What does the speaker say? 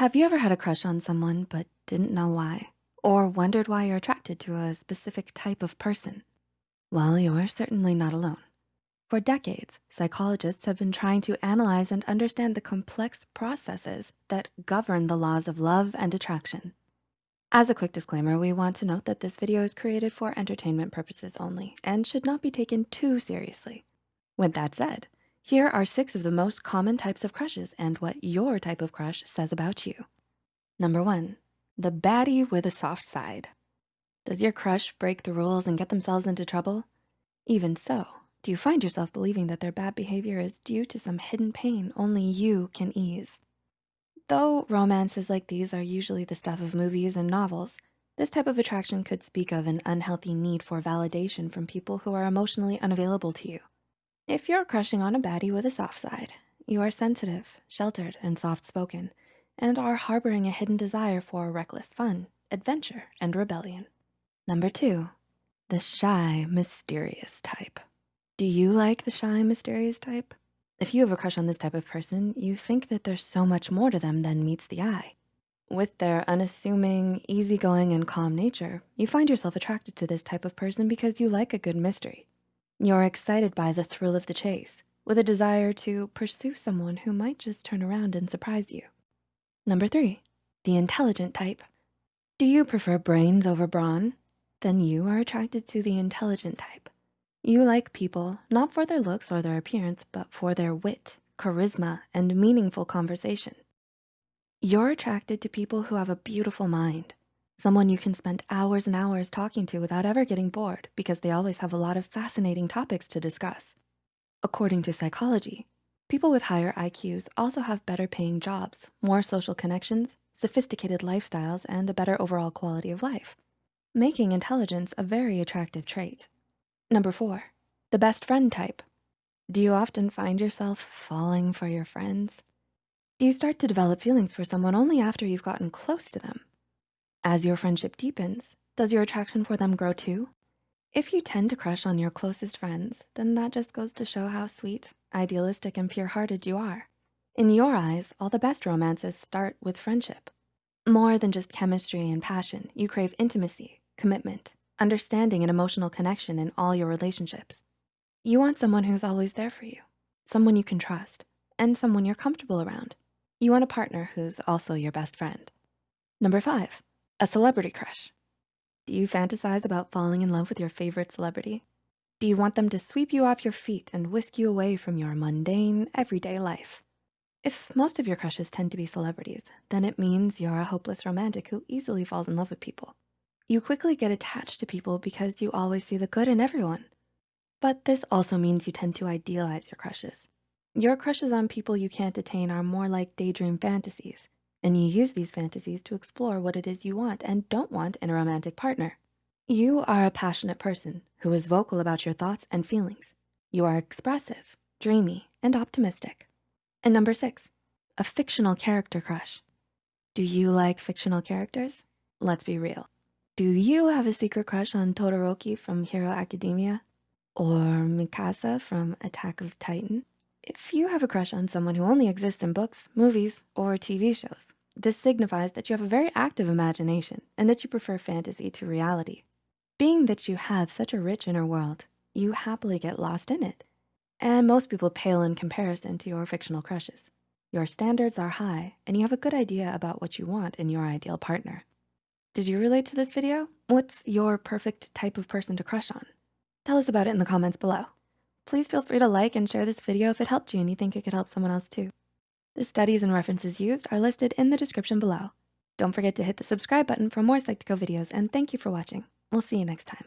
Have you ever had a crush on someone but didn't know why? Or wondered why you're attracted to a specific type of person? Well, you're certainly not alone. For decades, psychologists have been trying to analyze and understand the complex processes that govern the laws of love and attraction. As a quick disclaimer, we want to note that this video is created for entertainment purposes only and should not be taken too seriously. With that said, here are six of the most common types of crushes and what your type of crush says about you. Number one, the baddie with a soft side. Does your crush break the rules and get themselves into trouble? Even so, do you find yourself believing that their bad behavior is due to some hidden pain only you can ease? Though romances like these are usually the stuff of movies and novels, this type of attraction could speak of an unhealthy need for validation from people who are emotionally unavailable to you. If you're crushing on a baddie with a soft side, you are sensitive, sheltered, and soft-spoken, and are harboring a hidden desire for reckless fun, adventure, and rebellion. Number two, the shy, mysterious type. Do you like the shy, mysterious type? If you have a crush on this type of person, you think that there's so much more to them than meets the eye. With their unassuming, easygoing, and calm nature, you find yourself attracted to this type of person because you like a good mystery. You're excited by the thrill of the chase with a desire to pursue someone who might just turn around and surprise you. Number three, the intelligent type. Do you prefer brains over brawn? Then you are attracted to the intelligent type. You like people, not for their looks or their appearance, but for their wit, charisma, and meaningful conversation. You're attracted to people who have a beautiful mind, someone you can spend hours and hours talking to without ever getting bored because they always have a lot of fascinating topics to discuss. According to psychology, people with higher IQs also have better paying jobs, more social connections, sophisticated lifestyles, and a better overall quality of life, making intelligence a very attractive trait. Number four, the best friend type. Do you often find yourself falling for your friends? Do you start to develop feelings for someone only after you've gotten close to them? As your friendship deepens, does your attraction for them grow too? If you tend to crush on your closest friends, then that just goes to show how sweet, idealistic, and pure-hearted you are. In your eyes, all the best romances start with friendship. More than just chemistry and passion, you crave intimacy, commitment, understanding and emotional connection in all your relationships. You want someone who's always there for you, someone you can trust, and someone you're comfortable around. You want a partner who's also your best friend. Number five, a celebrity crush. Do you fantasize about falling in love with your favorite celebrity? Do you want them to sweep you off your feet and whisk you away from your mundane, everyday life? If most of your crushes tend to be celebrities, then it means you're a hopeless romantic who easily falls in love with people. You quickly get attached to people because you always see the good in everyone. But this also means you tend to idealize your crushes. Your crushes on people you can't attain are more like daydream fantasies and you use these fantasies to explore what it is you want and don't want in a romantic partner. You are a passionate person who is vocal about your thoughts and feelings. You are expressive, dreamy, and optimistic. And number six, a fictional character crush. Do you like fictional characters? Let's be real. Do you have a secret crush on Todoroki from Hero Academia? Or Mikasa from Attack of Titan? If you have a crush on someone who only exists in books, movies, or TV shows, this signifies that you have a very active imagination and that you prefer fantasy to reality. Being that you have such a rich inner world, you happily get lost in it. And most people pale in comparison to your fictional crushes. Your standards are high and you have a good idea about what you want in your ideal partner. Did you relate to this video? What's your perfect type of person to crush on? Tell us about it in the comments below. Please feel free to like and share this video if it helped you and you think it could help someone else too. The studies and references used are listed in the description below. Don't forget to hit the subscribe button for more Psych2Go videos and thank you for watching. We'll see you next time.